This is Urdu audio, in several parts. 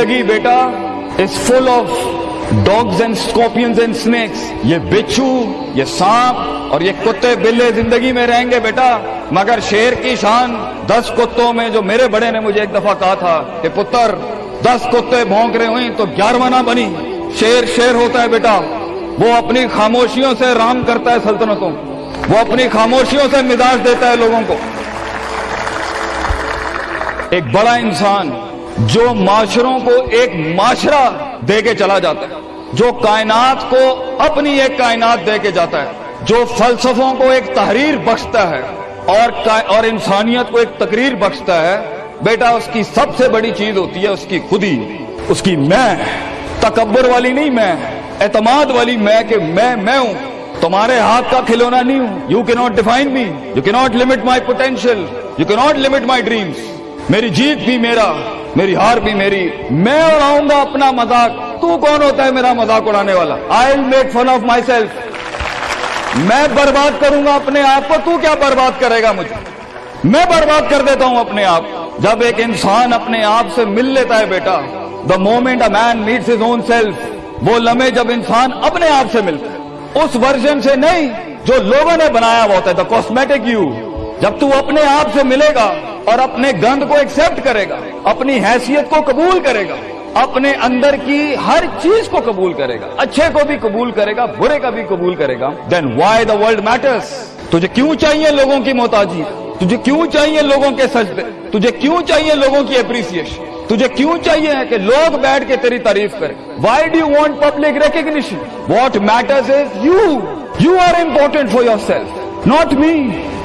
زندگی بیٹا is full of dogs and scorpions and snakes یہ بچھو، یہ سانپ اور یہ کتے بلے زندگی میں رہیں گے بیٹا. مگر شیر کی شان دس کتوں میں جو میرے بڑے نے مجھے ایک دفعہ کہا تھا کہ پتر، دس کتے بھونک رہے ہوئیں تو گیارہواں نہ بنی. شیر شیر ہوتا ہے بیٹا. وہ اپنی خاموشیوں سے رام کرتا ہے سلطنتوں. وہ اپنی خاموشیوں سے مزاج دیتا ہے لوگوں کو. ایک بڑا انسان جو معاشروں کو ایک معاشرہ دے کے چلا جاتا ہے، جو کائنات کو اپنی ایک کائنات دے کے جاتا ہے، جو فلسفوں کو ایک تحریر بخشتا ہے اور اور انسانیت کو ایک تقریر بخشتا ہے، بیٹا، اس کی سب سے بڑی چیز ہوتی ہے اس کی خودی۔ اس کی میں، تکبر والی نہیں میں، اعتماد والی میں کہ میں میں ہوں۔ تمہارے ہاتھ کا کھلونا نہیں ہوں۔ You can not define me you can not limit my potential you can not limit my dreams میری جیت بھی میرا، میری ہار بھی میری، میں اڑاؤں گا اپنا مذاق۔ تو کون ہوتا ہے میرا مذاق اڑانے والا؟ I make fun of myself میں برباد کروں گا اپنے آپ کو۔ تو کیا برباد کرے گا مجھے؟ میں برباد کر دیتا ہوں اپنے آپ۔ جب ایک انسان اپنے آپ سے مل لیتا ہے بیٹا the moment a man meets his own self وہ لمحے جب انسان اپنے آپ سے ملتا ہے۔ اس ورژن سے نہیں، جو لوگوں نے بنایا ہوا ہوتا ہے دا کاسمیٹک یو جب تو اپنے آپ سے ملے گا اور اپنے گند کو ایکسیپٹ کرے گا، اپنی حیثیت کو قبول کرے گا، اپنے اندر کی ہر چیز کو قبول کرے گا۔ اچھے کو بھی قبول کرے گا، برے کا بھی قبول کرے گا۔ Then why the world matters تجھے کیوں چاہیے لوگوں کی محتاجی؟ تجھے کیوں چاہیے لوگوں کے سجدے؟ تجھے کیوں چاہیے لوگوں کی اپریسیشن تجھے کیوں چاہیے کہ لوگ بیٹھ کے تیری تعریف کریں؟ Why do want public recognition what matters is you you are important for yourself not me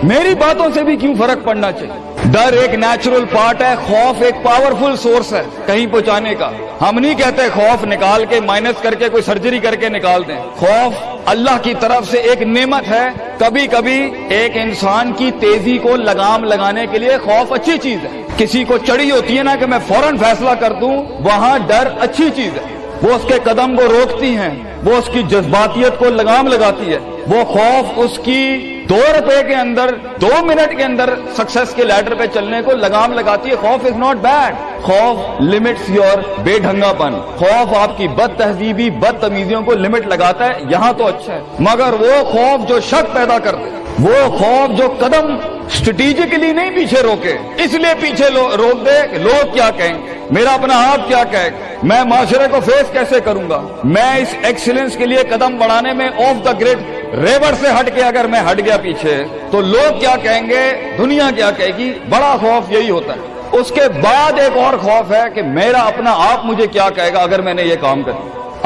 میری باتوں سے بھی کیوں فرق پڑنا چاہیے؟ ڈر ایک نیچرل پارٹ ہے، خوف ایک پاورفل سورس ہے، کہیں پہنچانے کا۔ ہم نہیں کہتے خوف نکال کے مائنس کر کے کوئی سرجری کر کے نکال دیں۔ خوف اللہ کی طرف سے ایک نعمت ہے۔ کبھی کبھی ایک انسان کی تیزی کو لگام لگانے کے لیے خوف اچھی چیز ہے۔ کسی کو چڑی ہوتی ہے نا کہ میں فوراً فیصلہ کر دوں، وہاں ڈر اچھی چیز ہے۔ وہ اس کے قدم کو روکتی ہیں، وہ اس کی جذباتیت کو لگام لگاتی ہے۔ وہ خوف اس کی دو روپے کے اندر، دو منٹ کے اندر سکسس کے لیڈر پہ چلنے کو لگام لگاتی ہے۔ خوف از ناٹ بیڈ خوف لمٹس یور بے ڈھنگا پن خوف آپ کی بد تہذیبی بد تمیزیوں کو لمٹ لگاتا ہے۔ یہاں تو اچھا ہے۔ مگر وہ خوف جو شک پیدا کرتے وہ خوف جو قدم اسٹریٹجیکلی نہیں پیچھے روکے۔ اس لیے پیچھے روک دے لوگ کیا کہیں گے۔ میرا اپنا آپ کیا کہے گا میں معاشرے کو فیس کیسے کروں گا؟ میں اس ایکسلنس کے لیے قدم بڑھانے میں آف دا گریڈ ریور سے ہٹ کے اگر میں ہٹ گیا پیچھے، تو لوگ کیا کہیں گے؟ دنیا کیا کہے گی؟ بڑا خوف یہی ہوتا ہے۔ اس کے بعد ایک اور خوف ہے کہ میرا اپنا آپ مجھے کیا کہے گا اگر میں نے یہ کام کر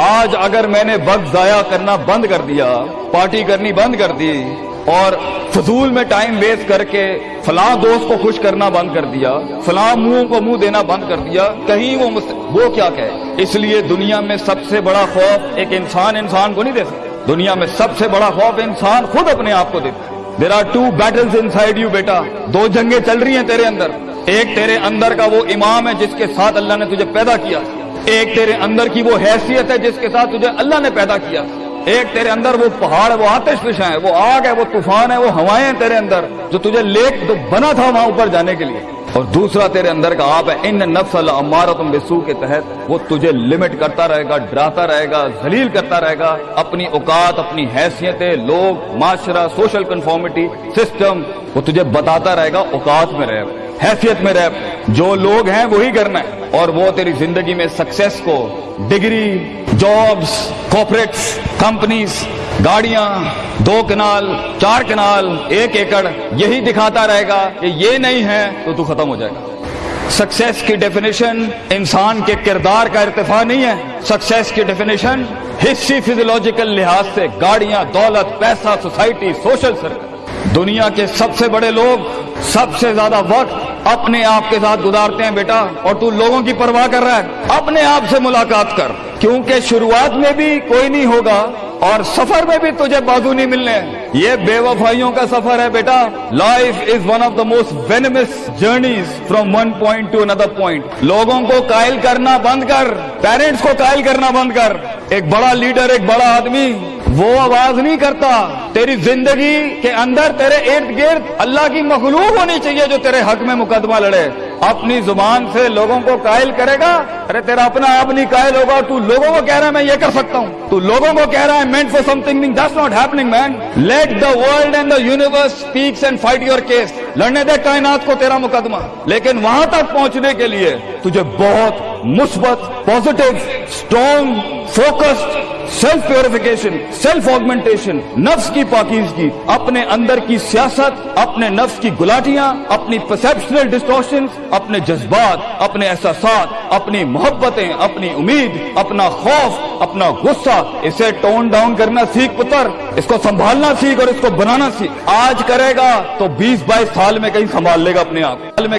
آج اگر میں نے وقت ضائع کرنا بند کر دیا، پارٹی کرنی بند کر دی، اور فضول میں ٹائم ویسٹ کر کے فلاں دوست کو خوش کرنا بند کر دیا، فلاں منہ کو منہ دینا بند کر دیا، کہیں وہ مست... وہ کیا کہے؟ اس لیے دنیا میں سب سے بڑا خوف ایک انسان انسان کو نہیں دے سکتا۔ دنیا میں سب سے بڑا خوف انسان خود اپنے آپ کو دیتا ہے۔ There are two battle inside you بیٹا دو جنگیں چل رہی ہیں تیرے اندر۔ ایک تیرے اندر کا وہ امام ہے جس کے ساتھ اللہ نے تجھے پیدا کیا۔ ایک تیرے اندر کی وہ حیثیت ہے جس کے ساتھ تجھے اللہ نے پیدا کیا۔ ایک تیرے اندر وہ پہاڑ وہ آتش فشاں ہے وہ آگ ہے، وہ طوفان ہے، وہ ہوائیں ہیں تیرے اندر جو تجھے لیک بنا تھا وہاں اوپر جانے کے لیے۔ اور دوسرا تیرے اندر کا آپ ہے۔ ان نفس العمارہ تم بسو کے تحت وہ تجھے لمٹ کرتا رہے گا، ڈراتا رہے گا، ذلیل کرتا رہے گا۔ اپنی اوقات، اپنی حیثیتیں، لوگ، معاشرہ سوشل کنفارمٹی سسٹم وہ تجھے بتاتا رہے گا اوقات میں رہ حیثیت میں رہ جو لوگ ہیں وہی کرنا ہے اور وہ تیری زندگی میں سکسیس کو ڈگری جابس کارپوریٹس کمپنیز گاڑیاں، دو کنال، چار کنال، ایک ایکڑ، یہی دکھاتا رہے گا کہ یہ نہیں ہے تو تو ختم ہو جائے گا۔ سکسیس کی ڈیفینیشن انسان کے کردار کا ارتفاع نہیں ہے۔ سکسیس کی ڈیفینیشن حصی فیزولوجیکل لحاظ سے گاڑیاں، دولت، پیسہ، سوسائٹی، سوشل سرکل۔ دنیا کے سب سے بڑے لوگ سب سے زیادہ وقت اپنے آپ کے ساتھ گزارتے ہیں بیٹا، اور تو لوگوں کی پرواہ کر رہا ہے۔ اپنے آپ سے ملاقات کر، کیونکہ شروعات میں بھی کوئی نہیں ہوگا۔ اور سفر میں بھی تجھے بازو نہیں ملنے۔ یہ بے وفائیوں کا سفر ہے بیٹا۔ Life is one of the most venomous journeys from one point to another point لوگوں کو قائل کرنا بند کر۔ پیرنٹس کو قائل کرنا بند کر۔ ایک بڑا لیڈر، ایک بڑا آدمی، وہ آواز نہیں کرتا، تیری زندگی کے اندر تیرے ارد گرد اللہ کی مخلوق ہونی چاہیے جو تیرے حق میں مقدمہ لڑے۔ اپنی زبان سے لوگوں کو قائل کرے گا، ارے تیرا اپنا آپ نہیں قائل ہوگا، تو لوگوں کو کہہ رہا ہے، میں یہ کر سکتا ہوں۔ تو لوگوں کو کہہ رہا ہے meant for something this not happening man let the world and the universe speaks and fight your case لڑنے دے کائنات کو تیرا مقدمہ۔ لیکن وہاں تک پہنچنے کے لیے تجھے بہت مثبت positive strong focused self purification self augmentation نفس کی پاکیزگی، اپنے اندر کی سیاست، اپنے نفس کی گلاٹیاں، اپنی پرسپشنل ڈسٹورشن اپنے جذبات، اپنے احساسات، اپنی محبتیں، اپنی امید، اپنا خوف، اپنا غصہ، اسے ٹون ڈاؤن کرنا سیکھ پتر، اس کو سنبھالنا سیکھ اور اس کو بنانا سیکھ۔ آج کرے گا تو بیس بائیس سال میں کہیں سنبھال لے گا اپنے آپ۔